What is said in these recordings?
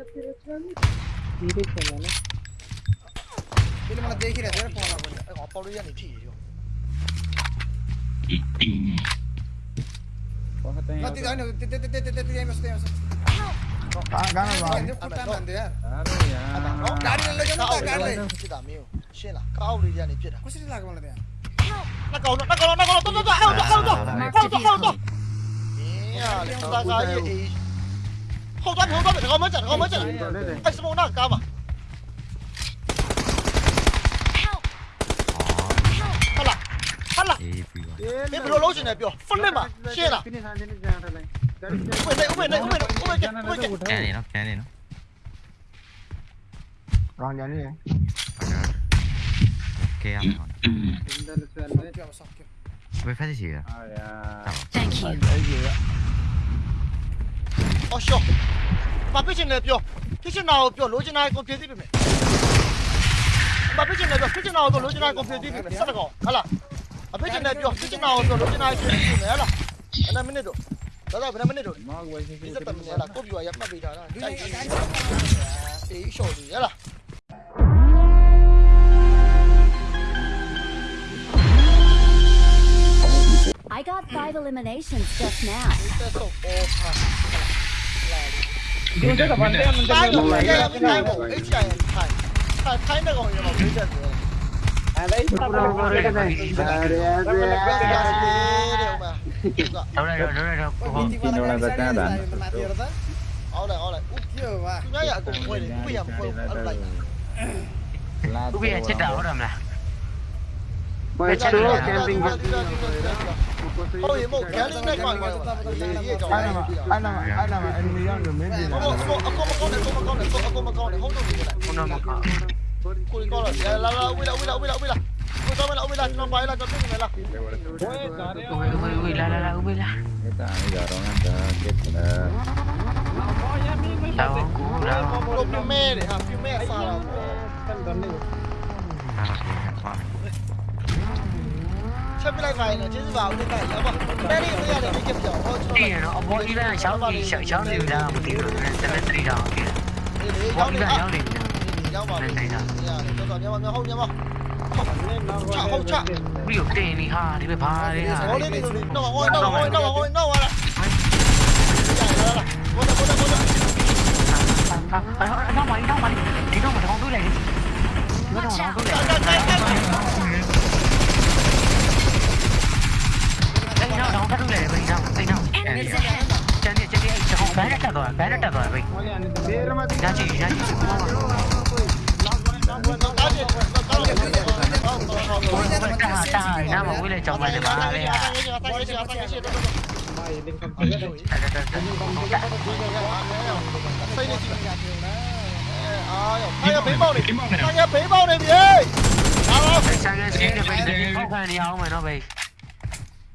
धीरे चला ना चलो मैं देख ही रहा था फोन आ गया आप पड़ो या नहीं ठीक है बहुत है मत जाने ते ते ते ते ते यहीं बसते हैं गाना गाना पुट्टा बंदे यार अरे यार गाड़ी ले जाना गाड़ी ले किदा मियो शेला काउ ले जाने फिर कुछ नहीं लगा मतलब यार ना काउ ना काउ ना काउ तो तो तो तो तो तो तो तो तो तो तो 后转后转的，好门诊，好门诊，哎，什么那干嘛？好了，好了，别不老兄弟，彪，疯了嘛，谢了。喂，那喂那喂那喂那喂那，给你了，给你了。让点人。给啊！喂，快点去。哎呀。Thank you. အဲ့ဒီရအော်ရှော့ဘာဖြစ်ချင်လဲပြောဖြစ်ချင်တာကိုပြောလိုချင်တာကိုဖြည့်သိပြီမယ်ဘာဖြစ်ချင်လဲပြောဖြစ်ချင်တာကိုလိုချင်တာကိုဖြည့်သိပြီမယ်စက်ကောင်ဟာလားအဖြစ်ချင်တယ်ပြောဖြစ်ချင်တာကိုပြောလိုချင်တာကိုဖြည့်သိပြီမယ်ဟာလားအဲ့ဒါမိနစ်တော့ဒါတော့ဘယ်နှမိနစ်တော့မောက်ဝယ်စီဒီစက်တမနေလားကိုပြူရမှတ်ပေးထားတာတိုက်အေးရှော့လေးဟလား I got five eliminations just now. 문제 다 반대야 문제 아이고 문제야 아이고 H야 타이 타이너가 오냐 막 문제야 Ahora, ahora, ahora. Pues tú, camping. Oye, vos, ¿qué haces en el baño? Anh làm anh làm anh đi ăn được mấy gì này? Không, không, không, không, không, không, không, không, không, không, không, không, không, không, không, Cúi con là là là uy là uy là uy là uy là Cúi con là uy là nó bay là con cái này là Uy uy uy là là là uy là Cái ta bây giờ nó ăn chết là Tao cú đâu Lộp phim mê để hả phim mê sao là Tân gần đi Hả phim mê 下面那块呢，就是把我们改了嘛。那里不要的，你就不要我出来。对呀，我一般小米小小米的不对，咱们这里的。我一般小米的。要嘛，对呀，多少年往面后面嘛。chạ không chạ ví dụ tiền đi ha đi về phá đi ha nó vào ngôi nó vào ngôi nó vào ngôi nó vào lại nó mày nó mày thì nó mà không túi này nó mà không túi này Chạy đi, chạy đi, chạy đi, chạy không phải đi ông mày nó bị.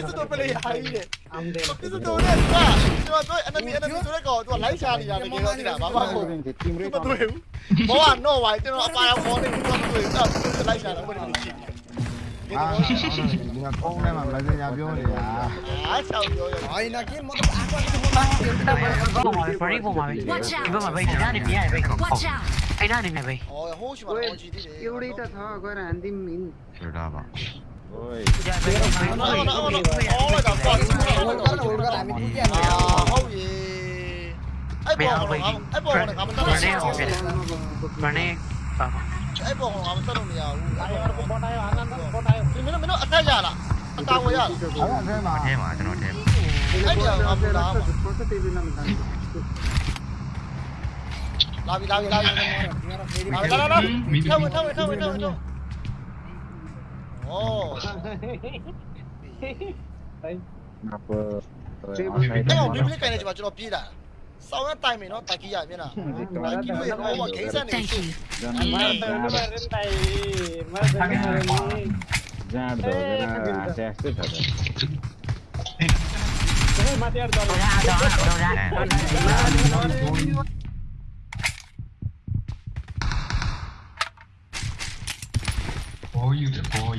Itu tuh pilih hari deh. Itu tuh deh. Wah, cuma tuh enemy enemy tuh deh kau tuh lain cari ya. Kita tidak apa apa. Cuma tuh ya. Bawa no wah itu apa yang kau nih cuma tuh ya. Tuh lain cari apa nih. အာဒီကပုံနဲ့မှမစင်ညာပြောနေတာအားချောက်ပြောရအိုင်နာကင်းမတော့အကွာတူမတာဘာမှမဖြစ်ဘူးဘာမှမဖြစ်ဘူးဒီဘက်မှာဘိတ်နာနေပြရဘိတ်ကိုအိုင်နာနေနေဘိတ်ဟိုးရှိမှာတော့ကြည့်သေးတယ်ယူရီတထားကွာရန်ဒီမင်းရတာပါ ಮನೆ ಲಾವಿ ಲಾವಿ ಲಾವಿ ಲಾವಿ ಲಾವಿ ಲಾವಿ ಲಾವಿ ಲಾವಿ ಲಾವಿ ಲಾವಿ ಲಾವಿ ಲಾವಿ ಲಾವಿ Ồ. Đấy. Ngập. Cái ông đi cái này chỉ bảo cho nó pi đã. Sao nó tay mình nó tay kia mình à? Tay kia mình nó mà cái gì này? Mà tay nó mà lên tay. Mà tay nó. Ra rồi, ra sẽ chết thật. Cái mà tay đó. Ra đó, ra. Boy, you the boy.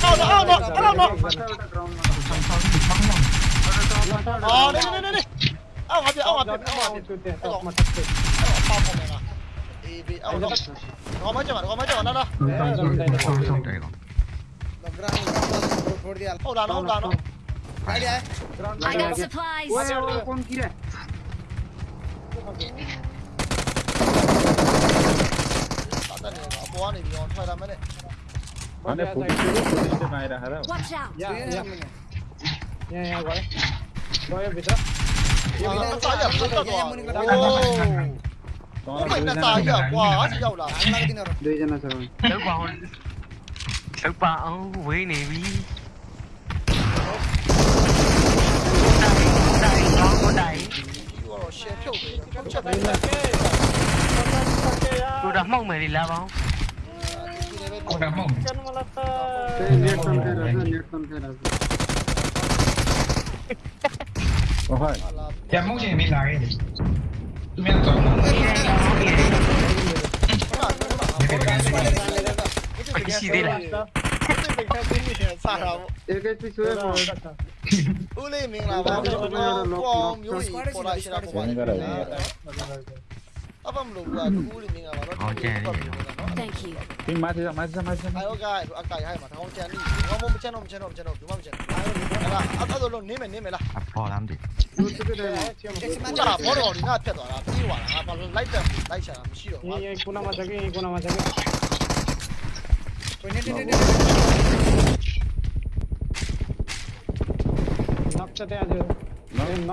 นี่นี่นี่นี่เอามาเดี๋ยวเอามาเดี๋ยวเอามาเดี๋ยวเอามาป้าผมเองนะอีบีเอาลงรอมาจังหวะรอมาจังหวะนั่นนะ हो डालो हो डालो आइडिया है I got supplies. ओए ओए कौन गिरा पता नहीं अब वो नहीं भी ऑन था मैंने ಅವನೇ ಫುಲ್ ಮಾಯರ ಹರ ಯಾ ಯಾ ಯಾ ಯಾ ಗೋಯ ಗೋಯ ಬಿತ್ರ ये बिना ताया पुता तो ओ बिना ताया वाह आज जाओ ला अलग दिन और दो जना सर सर बाउन सर बाउन वे ने भी डाई डाई डाई ओ shit ဖြုတ်ပေးတယ်ဖြုတ်ချက်တိုင်းလက်ကေတူတာမှောက်မယ်လေလာပါဦး Kamu. मला त्या मग मी लागेल तुम्ही Ule ming lah, bang. Wong, yuri, pola istirahat. ပြေးသွားတယ်တက်တော့ एवढी तर खाव जाम ना ဘာမှမချန်တော့ चला ना အဲ့ဘောပြေးသွားတာကွာဟုတ်ကွာရေဟိုဖန်းရဲ့မိမကဆောင်းတန်ကြတယ်ကွာ ပါတယ်လို့ ပြန်ကြတယ်ကျွန်တော်ပြန်ကြနေတယ် चिकन कौन है तू बे पी I got ပြီးသွားပြီ supplies. ဒါမကောက်ရဘူးဟာ ကောလာကောလာကောလာရတယ်ဒီဖိုင် မဟုတ်ဆုံးရလာနေဆုံးရလာ လာနေပုတ် पब्लिक दो ना दियो ထုံရထုံလို့ရပြီထုံရ တုံရမင်းဖေးတာ के तो तो ဆုံးတော့မပါတော့ဘူးတော့တန်တော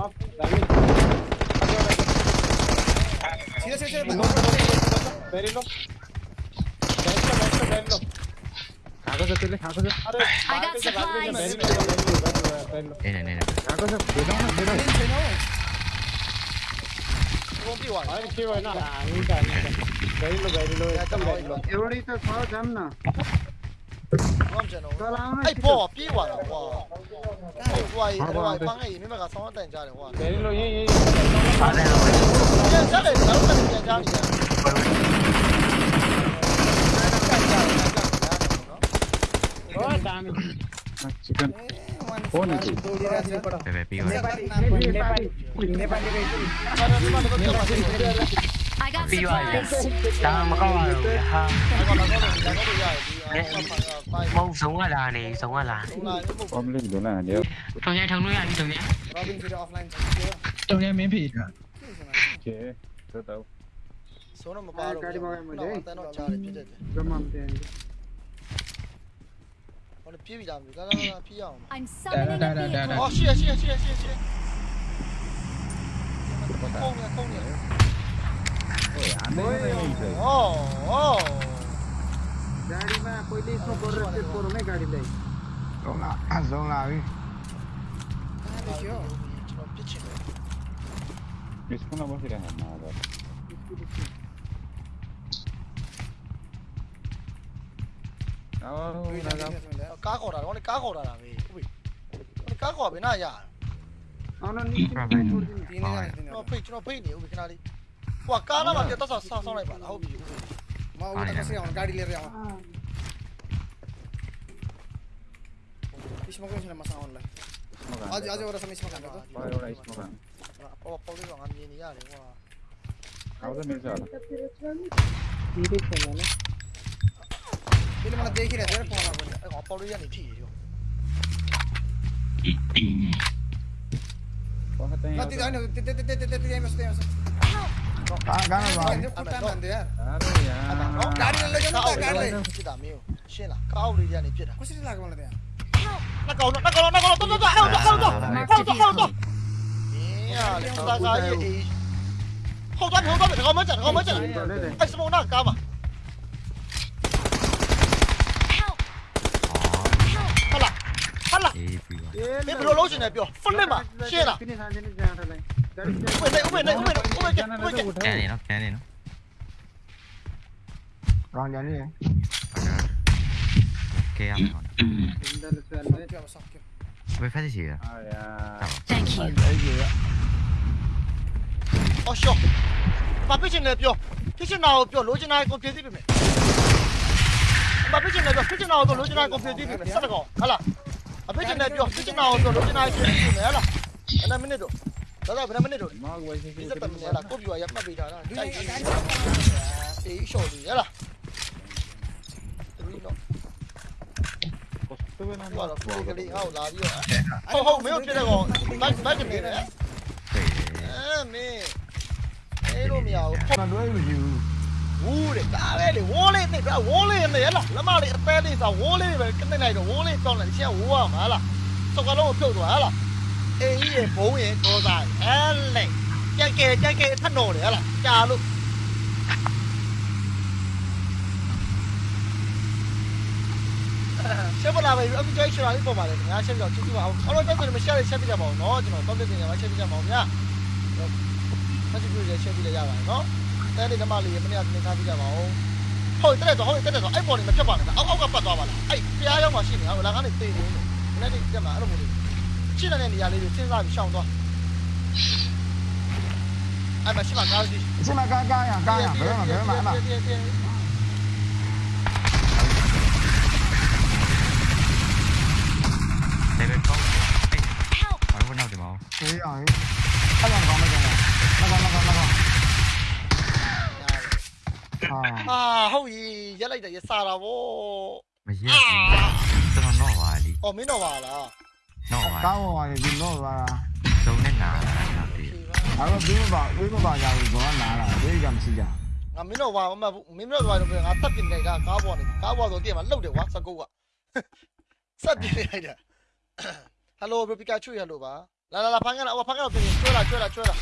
့ကြားတယ်ဖြစ်တ इधर से इधर मेरी लो बैठ लो बैठ लो बैठ लो आगो से चले आगो से अरे आगो से भाग ले मेरी लो बैठ लो नहीं नहीं नहीं आगो से दे दो ना दे दो कौन सी वाला अरे क्यों है ना नहीं का नहीं का बैठ लो बैठ लो एकदम बैठ लो एवड़ी तो खाओ जम ना 我们见了，哎，不，别玩了，哇！哎，哇，哇，放哎，你们个上我等家的哇！没了，耶耶。啥来了？这这个老板在家里。चिकन फोन है तेरे पी वाले नेपाली नेपाली Nepali BY야 tao mà có rồi. Ha mông sống ở là này sống ở là ôm lên đúng là nếu tôi nghe thằng nuôi anh thằng nhé tôi nghe miếng thịt. Ok tôi tao. Số nó mà ba rồi. 오늘 피비 잡는 거 나나 피야. I'm oh, a vehicle. 어, 쉬어 쉬어 không 쉬어. không 공이야. गाडीमा पहिले यसमा गरेर चेक गरौँ है गाडीलाई जाउँला जाउँला हामी यसकोमा बसिरहेको कहाँ हो रहा है कहाँ हो रहा है कहाँ हो अभी ना यार तीन तीन तीन तीन तीन तीन तीन तीन तीन तीन तीन गाडी लिएर म साउनलाई मलाई देखिरहेको छैन 干了干了吧干了干了干了没有谢了那个那个那个动作还有动有动作还有动作还有动作还有动作还有动作了有动了还有了作还有还有动还有动还有动还有动作还有动作还有动作后端头我们整我们整哎师傅那个干嘛好了好了没必要老是那表分了嘛谢了 OK，OK，OK，OK，OK，OK。OK，OK。干啥呢？干啥？干嘛？为啥子死啊？Thank you。哦哟，把配件拿掉，配件拿掉，零件拿去搞维修，把配件拿掉，配件拿掉，零件拿去搞维修，咋的搞？好了，把配件拿掉，配件拿掉，零件拿去搞维修，没了，那没得做。 ဒါတော့ဘယ်နှမိနစ်တော့ Mag why si ဒီ si. စက်တမင်းလားကိုပြွာရမှတ်ပေးထားတာတိုက်ကြည့်အေးရှော့လေးဟဲ့လားဒီတော့ Kostu na ဘာ ba. လို့ဒီကလေးဟောလာပြီးတော့ဟုတ်ဟုတ်မင်းတို့ပြတဲ့ကောင်ဘတ်ဘတ်ကနေတယ်对အဲမင်းအဲလိုမရဘူးမလွဲမရှိဘူးဝူးတဲ့ဒါပဲလေဝိုးလေးနဲ့ဒါဝိုးလေးနဲ့ရလားလမလေးအသေးလေးဆိုဝိုးလေးပဲကနေလိုက်တော့ဝိုးလေးတောင်းလိုက်ရှင်းဝိုးရမှာလားစကလုံးကိုဖြုတ်သွားဟလား အေးကြီးရေဘုံရင်တော့သားအဲလေကြက်ကဲကြက်ကဲထက်တော်တယ်ဟလားကြာလို့ရှက်ပလာပဲအခုကြိုက်ချရာလေးပေါ်ပါလေငါရှက်ကြောက်ချစ်ချပါအောင်အော်တော့တက်တယ်မရှက်ရရှက်ပြကြပါအောင်နော်ကျွန်တော်တော့ပြတင်ရမှာရှက်ပြကြပါအောင်ဗျာဆက်ကြည့်ရရှက်ပြကြရပါနော်တဲလေးဓမ္မလေးရမနေ့ကနေထားပြကြပါအောင်ဟုတ်တယ်တော့ဟုတ်တယ်တော့အဲ့ပေါ်နေမဖြတ်ပါနဲ့အောက်အောက်ကပတ်သွားပါလားအဲ့ဖျားရောက်မှရှိနေအောင်လာကနေသိနေတယ်မနေ့ကတက်မှာအဲ့လိုမျိုးလေး 进来那里啊！你进来比下午多。哎，买芝麻糕去。芝麻糕糕呀，糕呀，别买别买别别。哎。好，我拿点毛。谁呀？太阳光那个那个那个。啊。啊！后羿来在也杀了我。没死。这个闹娃的。哦，没闹完了。 နော်ပါကောင်းပါပါဒီတော့ပါစုံနဲ့နာတာတော့ဒီအဲ့တော့ဘင်းမပါဘင်းမပါကြဘူးဘောနာတာဘင်းကမရှိကြငါမင်းတို့ဝါမမမင်းတို့ဝါတော့ငါတက်ပြနေကကားပေါ်နေကားပေါ်ဆိုတည့်မှာလှုပ်တယ်ကွာစကုတ်ကစက်ပြနေလိုက်တာဟယ်လိုဘီပီကာချူရလို့ပါလာလာလာဖန်ကန်လာအော်ဖန်ကန်တော့ပြင်ကျွဲလာကျွဲလာကျွဲလာ